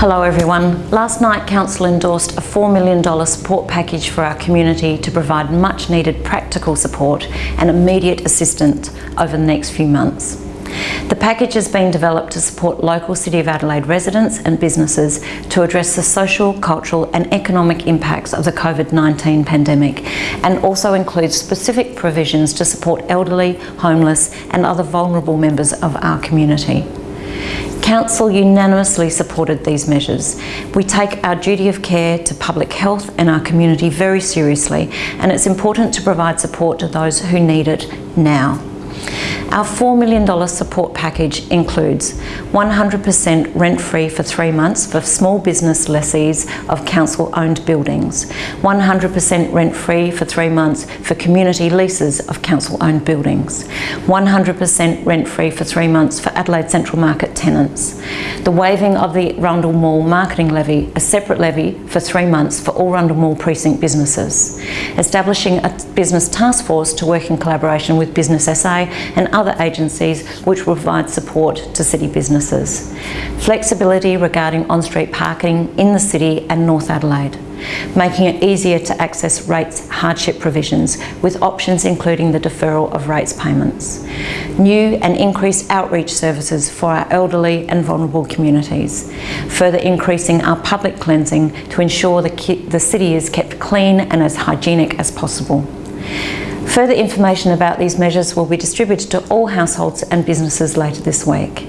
Hello everyone. Last night Council endorsed a $4 million support package for our community to provide much needed practical support and immediate assistance over the next few months. The package has been developed to support local City of Adelaide residents and businesses to address the social, cultural and economic impacts of the COVID-19 pandemic and also includes specific provisions to support elderly, homeless and other vulnerable members of our community. Council unanimously supported these measures. We take our duty of care to public health and our community very seriously and it's important to provide support to those who need it now. Our $4 million support package includes 100% rent-free for three months for small business lessees of council-owned buildings, 100% rent-free for three months for community leases of council-owned buildings, 100% rent-free for three months for Adelaide Central Market tenants, the waiving of the Rundle Mall marketing levy, a separate levy for three months for all Rundle Mall precinct businesses, establishing a business task force to work in collaboration with Business SA and other agencies which will provide support to city businesses. Flexibility regarding on-street parking in the city and North Adelaide making it easier to access rates hardship provisions with options including the deferral of rates payments. New and increased outreach services for our elderly and vulnerable communities. Further increasing our public cleansing to ensure the, the city is kept clean and as hygienic as possible. Further information about these measures will be distributed to all households and businesses later this week.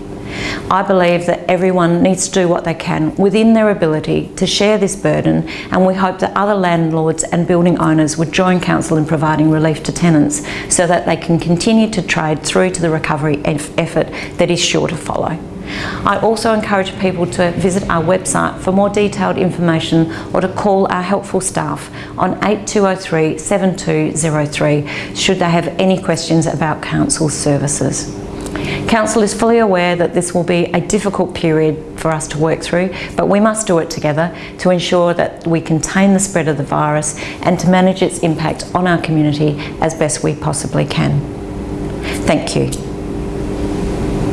I believe that everyone needs to do what they can within their ability to share this burden and we hope that other landlords and building owners would join Council in providing relief to tenants so that they can continue to trade through to the recovery effort that is sure to follow. I also encourage people to visit our website for more detailed information or to call our helpful staff on 8203 7203 should they have any questions about Council services. Council is fully aware that this will be a difficult period for us to work through, but we must do it together to ensure that we contain the spread of the virus and to manage its impact on our community as best we possibly can. Thank you.